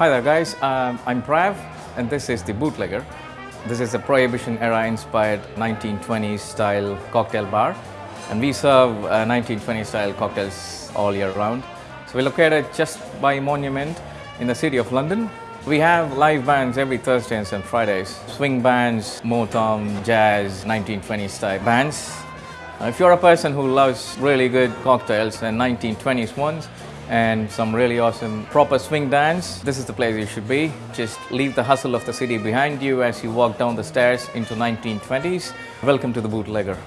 Hi there guys, um, I'm Prav and this is the Bootlegger. This is a Prohibition era inspired 1920s style cocktail bar and we serve uh, 1920s style cocktails all year round. So we're located just by Monument in the city of London. We have live bands every Thursdays and Fridays. Swing bands, Motown, jazz, 1920s style bands. Uh, If you're a person who loves really good cocktails and 1920s ones and some really awesome proper swing dance, this is the place you should be. Just leave the hustle of the city behind you as you walk down the stairs into 1920s. Welcome to the Bootlegger.